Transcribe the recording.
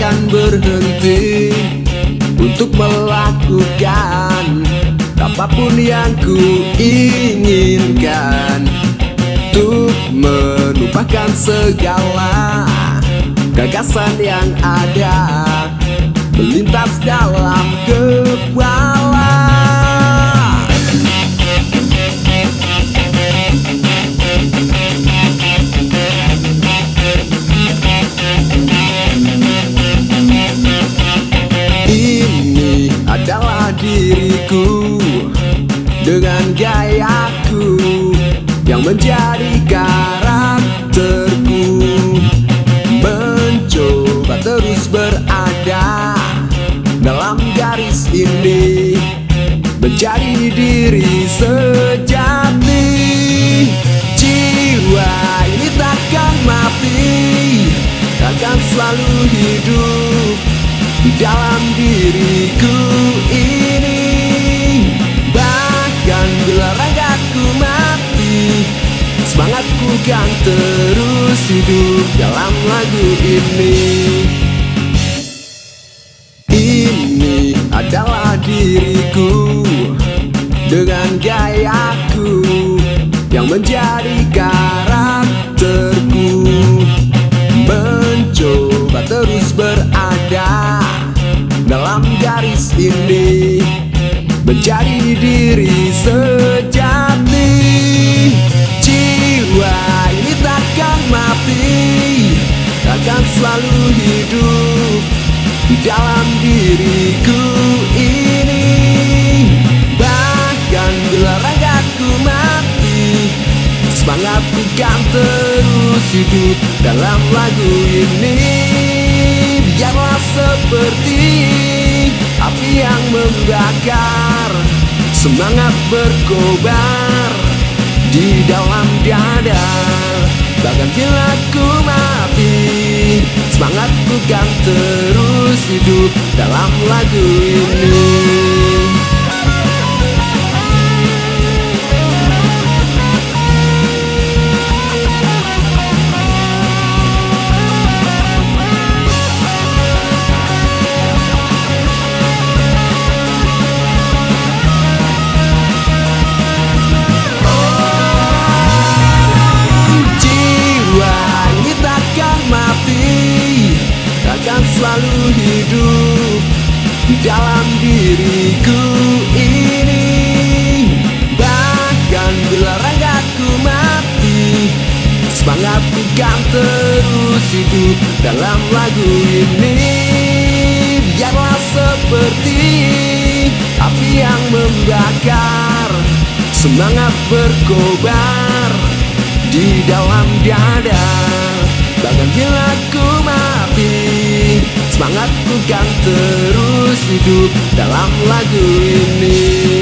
akan berhenti Untuk melakukan Apa pun yang ku inginkan Untuk melupakan segala Gagasan yang ada Melintas dalam kepala. Diriku dengan gayaku yang menjadi karakterku mencoba terus berada dalam garis ini menjadi diri sejati. Jiwa ini takkan mati akan selalu hidup di dalam diriku ini Semangatku kan terus hidup dalam lagu ini. Ini adalah diriku Dengan gayaku Yang menjadi karakterku. Mencoba terus berada dalam garis ini Menjadi diri sejati selalu hidup Di dalam diriku ini. Bahkan bila ragaku mati Semangatku kan terus hidup Dalam lagu ini. Biarlah seperti api yang membakar Semangat berkobar di dalam dada. Bahkan bila ku mati hidup dalam lagu dalam diriku ini. Bahkan bila ragaku mati Semangatku kan terus hidup dalam lagu ini. Biarlah seperti api yang membakar Semangat berkobar di dalam dada. Bahkan bila ku mati Semangatku kan terus hidup dalam lagu ini